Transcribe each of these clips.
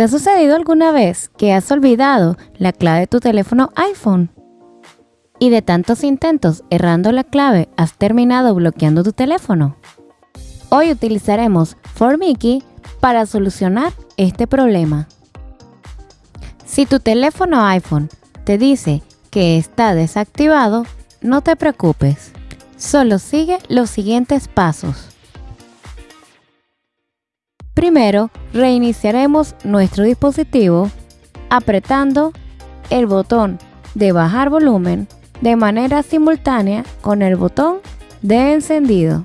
¿Te ha sucedido alguna vez que has olvidado la clave de tu teléfono iPhone? Y de tantos intentos errando la clave, has terminado bloqueando tu teléfono. Hoy utilizaremos Formiki para solucionar este problema. Si tu teléfono iPhone te dice que está desactivado, no te preocupes. Solo sigue los siguientes pasos. Primero, reiniciaremos nuestro dispositivo apretando el botón de bajar volumen de manera simultánea con el botón de encendido.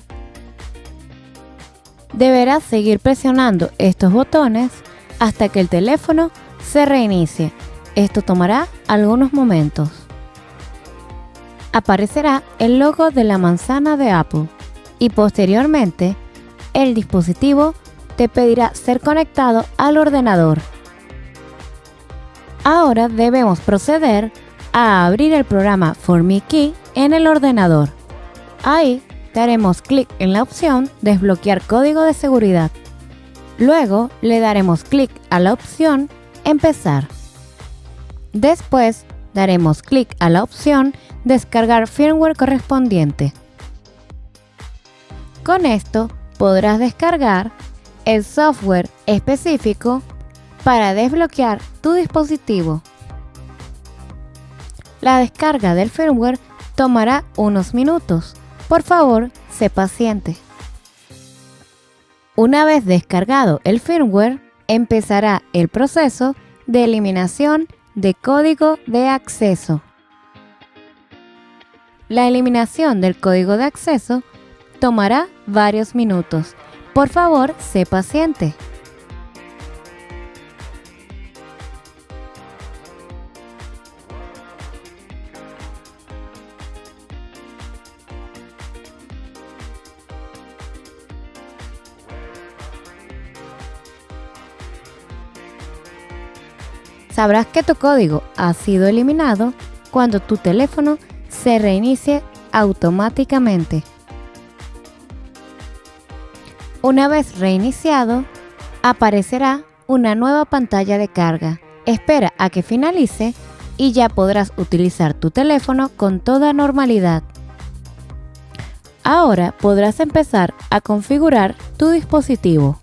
Deberás seguir presionando estos botones hasta que el teléfono se reinicie. Esto tomará algunos momentos. Aparecerá el logo de la manzana de Apple y posteriormente el dispositivo te pedirá ser conectado al ordenador. Ahora debemos proceder a abrir el programa FormiKey en el ordenador. Ahí daremos clic en la opción Desbloquear código de seguridad. Luego le daremos clic a la opción Empezar. Después daremos clic a la opción Descargar firmware correspondiente. Con esto podrás descargar el software específico para desbloquear tu dispositivo. La descarga del firmware tomará unos minutos. Por favor, sé paciente. Una vez descargado el firmware, empezará el proceso de eliminación de código de acceso. La eliminación del código de acceso tomará varios minutos por favor, sé paciente. Sabrás que tu código ha sido eliminado cuando tu teléfono se reinicie automáticamente. Una vez reiniciado, aparecerá una nueva pantalla de carga. Espera a que finalice y ya podrás utilizar tu teléfono con toda normalidad. Ahora podrás empezar a configurar tu dispositivo,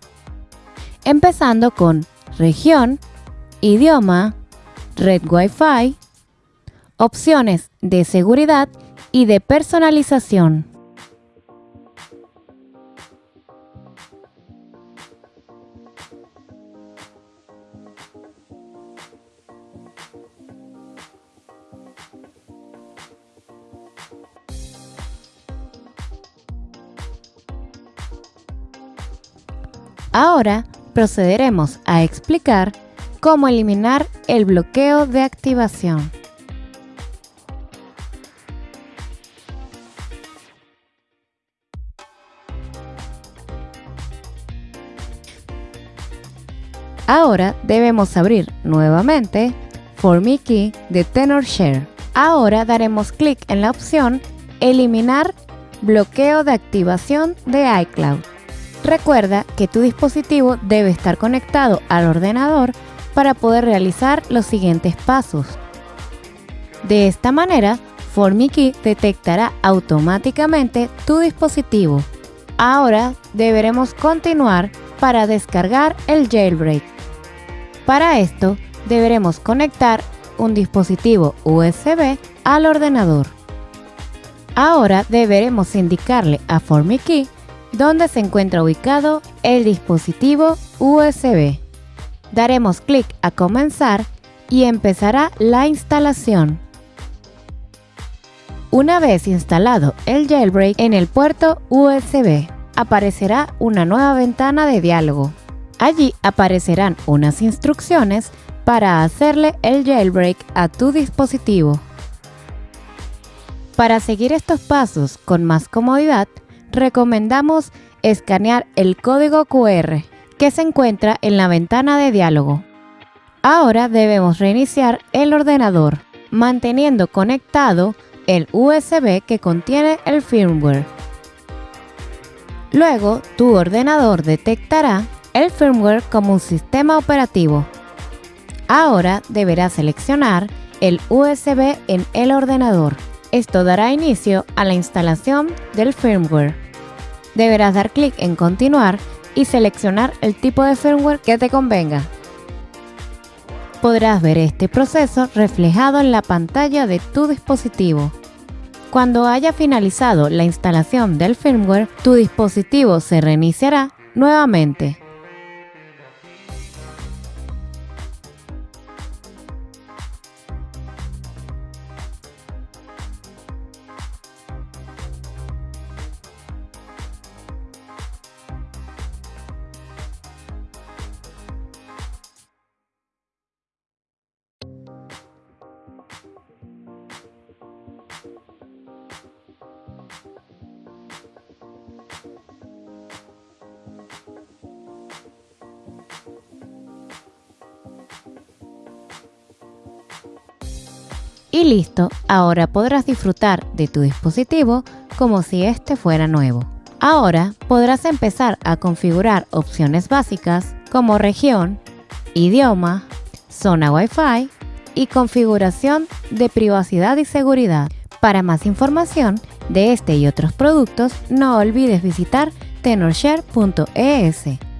empezando con región, idioma, red Wi-Fi, opciones de seguridad y de personalización. Ahora procederemos a explicar cómo eliminar el bloqueo de activación. Ahora debemos abrir nuevamente FormiKey de TenorShare. Ahora daremos clic en la opción Eliminar bloqueo de activación de iCloud. Recuerda que tu dispositivo debe estar conectado al ordenador para poder realizar los siguientes pasos. De esta manera, FormiKey detectará automáticamente tu dispositivo. Ahora deberemos continuar para descargar el jailbreak. Para esto, deberemos conectar un dispositivo USB al ordenador. Ahora deberemos indicarle a FormiKey donde se encuentra ubicado el dispositivo USB. Daremos clic a comenzar y empezará la instalación. Una vez instalado el jailbreak en el puerto USB, aparecerá una nueva ventana de diálogo. Allí aparecerán unas instrucciones para hacerle el jailbreak a tu dispositivo. Para seguir estos pasos con más comodidad, recomendamos escanear el código QR que se encuentra en la ventana de diálogo. Ahora debemos reiniciar el ordenador, manteniendo conectado el USB que contiene el firmware. Luego, tu ordenador detectará el firmware como un sistema operativo. Ahora deberás seleccionar el USB en el ordenador. Esto dará inicio a la instalación del firmware. Deberás dar clic en Continuar y seleccionar el tipo de firmware que te convenga. Podrás ver este proceso reflejado en la pantalla de tu dispositivo. Cuando haya finalizado la instalación del firmware, tu dispositivo se reiniciará nuevamente. Y listo, ahora podrás disfrutar de tu dispositivo como si este fuera nuevo. Ahora podrás empezar a configurar opciones básicas como región, idioma, zona Wi-Fi y configuración de privacidad y seguridad. Para más información de este y otros productos, no olvides visitar tenorshare.es.